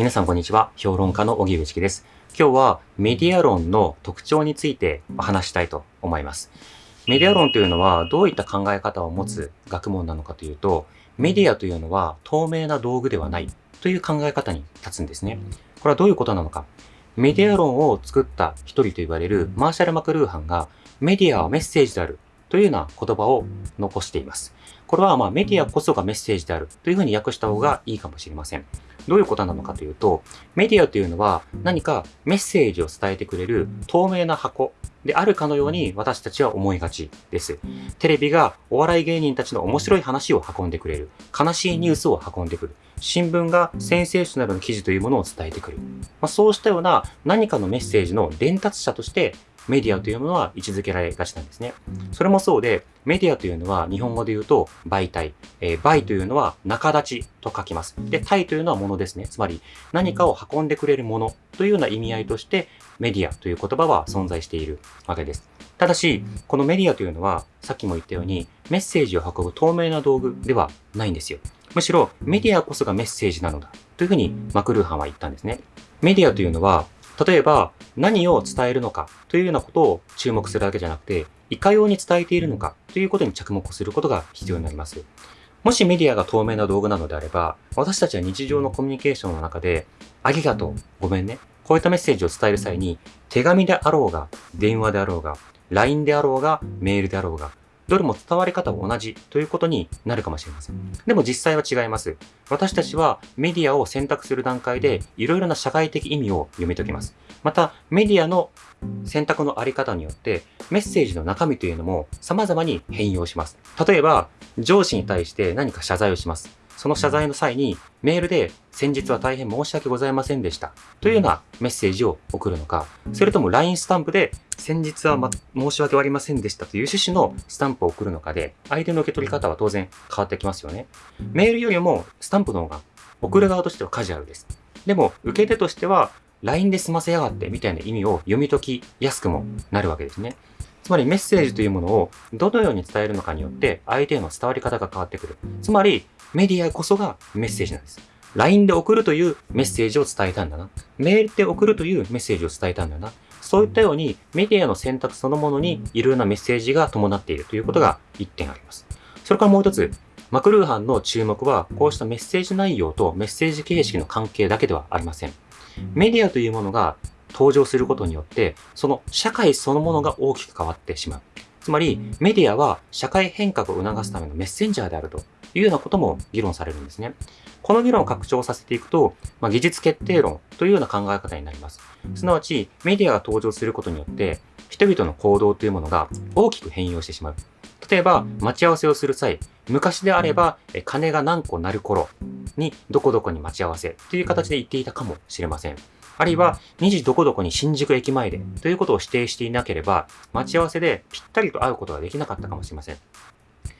皆さんこんにちは。評論家の荻上チキです。今日はメディア論の特徴について話したいと思います。メディア論というのはどういった考え方を持つ学問なのかというと、メディアというのは透明な道具ではないという考え方に立つんですね。これはどういうことなのか。メディア論を作った一人と言われるマーシャル・マクルーハンがメディアはメッセージであるというような言葉を残しています。これはまメディアこそがメッセージであるというふうに訳した方がいいかもしれません。どういうことなのかというと、メディアというのは何かメッセージを伝えてくれる透明な箱であるかのように私たちは思いがちです。テレビがお笑い芸人たちの面白い話を運んでくれる。悲しいニュースを運んでくる。新聞がセンセーショナルの記事というものを伝えてくる。まあ、そうしたような何かのメッセージの伝達者としてメディアというものは位置づけられがちなんですね。それもそうで、メディアというのは日本語で言うと媒体、えー、媒というのは仲立ちと書きます。で、体というのはものですね。つまり何かを運んでくれるものというような意味合いとしてメディアという言葉は存在しているわけです。ただし、このメディアというのはさっきも言ったようにメッセージを運ぶ透明な道具ではないんですよ。むしろメディアこそがメッセージなのだというふうにマクルーハンは言ったんですね。メディアというのは例えば何を伝えるのかというようなことを注目するだけじゃなくて、いかように伝えているのかということに着目することが必要になります。もしメディアが透明な道具なのであれば、私たちは日常のコミュニケーションの中で、ありがとう、ごめんね、こういったメッセージを伝える際に、手紙であろうが、電話であろうが、LINE であろうが、メールであろうが、どれも伝わり方は同じということになるかもしれません。でも実際は違います。私たちはメディアを選択する段階でいろいろな社会的意味を読み解きます。また、メディアの選択のあり方によってメッセージの中身というのも様々に変容します。例えば、上司に対して何か謝罪をします。その謝罪の際にメールで先日は大変申し訳ございませんでしたというようなメッセージを送るのか、それとも LINE スタンプで先日は、ま、申し訳ありませんでしたという趣旨のスタンプを送るのかで、相手の受け取り方は当然変わってきますよね。メールよりもスタンプの方が送る側としてはカジュアルです。でも、受け手としては LINE で済ませやがってみたいな意味を読み解きやすくもなるわけですね。つまりメッセージというものをどのように伝えるのかによって相手への伝わり方が変わってくる。つまりメディアこそがメッセージなんです。LINE で送るというメッセージを伝えたんだな。メールで送るというメッセージを伝えたんだな。そういったようにメディアの選択そのものにいろいろなメッセージが伴っているということが一点あります。それからもう一つ、マクルーハンの注目はこうしたメッセージ内容とメッセージ形式の関係だけではありません。メディアというものが登場することによって、その社会そのものが大きく変わってしまう。つまり、メディアは社会変革を促すためのメッセンジャーであるというようなことも議論されるんですね。この議論を拡張させていくと、まあ、技術決定論というような考え方になります。すなわち、メディアが登場することによって、人々の行動というものが大きく変容してしまう。例えば、待ち合わせをする際、昔であれば、金が何個なる頃に、どこどこに待ち合わせという形で言っていたかもしれません。あるいは、2時どこどこに新宿駅前でということを指定していなければ、待ち合わせでぴったりと会うことができなかったかもしれません。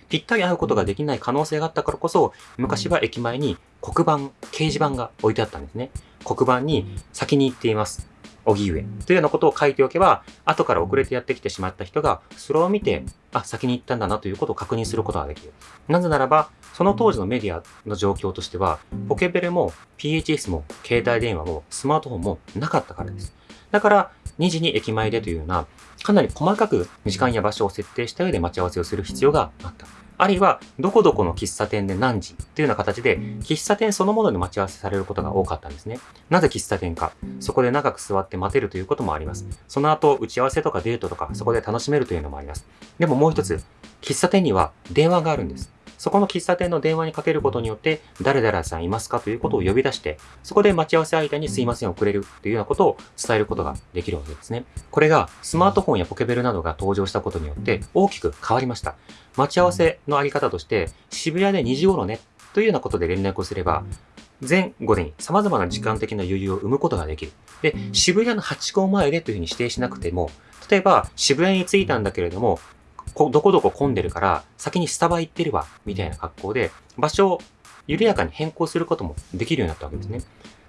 ぴったり会うことができない可能性があったからこそ、昔は駅前に黒板、掲示板が置いてあったんですね。黒板に先に行っています。荻上というようなことを書いておけば、後から遅れてやってきてしまった人が、それを見て、あ、先に行ったんだなということを確認することができる。なぜならば、その当時のメディアの状況としては、ポケベルも PHS も携帯電話もスマートフォンもなかったからです。だから、2時に駅前でというような、かなり細かく時間や場所を設定した上で待ち合わせをする必要があった。あるいは、どこどこの喫茶店で何時というような形で、喫茶店そのもので待ち合わせされることが多かったんですね。なぜ喫茶店か。そこで長く座って待てるということもあります。その後、打ち合わせとかデートとか、そこで楽しめるというのもあります。でももう一つ、喫茶店には電話があるんです。そこの喫茶店の電話にかけることによって、誰々さんいますかということを呼び出して、そこで待ち合わせ相手にすいません遅れるというようなことを伝えることができるわけですね。これがスマートフォンやポケベルなどが登場したことによって大きく変わりました。待ち合わせのあり方として、渋谷で2時頃ねというようなことで連絡をすれば、前後でに様々な時間的な余裕を生むことができる。で、渋谷の8号前でというふうに指定しなくても、例えば渋谷に着いたんだけれども、こどこどこ混んでるから、先にスタバ行ってるわ、みたいな格好で、場所を緩やかに変更することもできるようになったわけですね。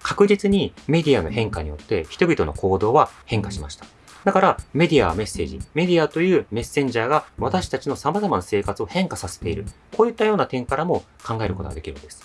確実にメディアの変化によって人々の行動は変化しました。だからメディアはメッセージ、メディアというメッセンジャーが私たちの様々な生活を変化させている。こういったような点からも考えることができるんです。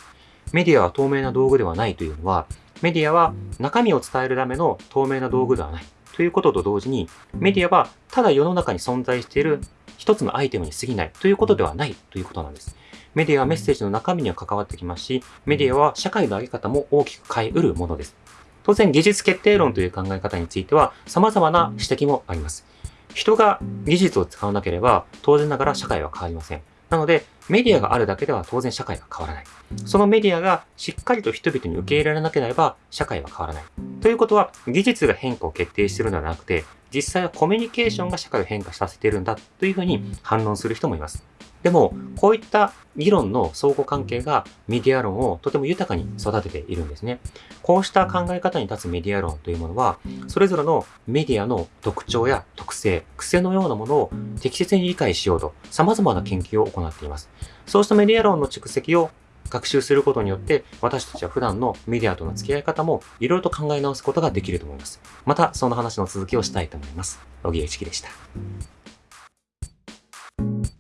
メディアは透明な道具ではないというのは、メディアは中身を伝えるための透明な道具ではない。ということと同時に、メディアはただ世の中に存在している一つのアイテムに過ぎないということではないということなんです。メディアはメッセージの中身には関わってきますし、メディアは社会の在り方も大きく変えうるものです。当然、技術決定論という考え方については様々な指摘もあります。人が技術を使わなければ、当然ながら社会は変わりません。なので、メディアがあるだけでは当然社会は変わらない。そのメディアがしっかりと人々に受け入れられなければ社会は変わらない。ということは、技術が変化を決定しているのではなくて、実際はコミュニケーションが社会を変化させているんだというふうに反論する人もいます。でも、こういった議論の相互関係がメディア論をとても豊かに育てているんですね。こうした考え方に立つメディア論というものは、それぞれのメディアの特徴や特性、癖のようなものを適切に理解しようと様々な研究を行っています。そうしたメディア論の蓄積を学習することによって、私たちは普段のメディアとの付き合い方もいろいろと考え直すことができると思います。また、その話の続きをしたいと思います。小木栄一樹でした。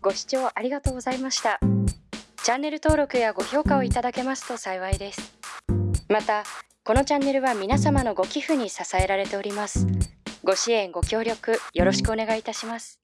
ご視聴ありがとうございました。チャンネル登録やご評価をいただけますと幸いです。また、このチャンネルは皆様のご寄付に支えられております。ご支援、ご協力よろしくお願いいたします。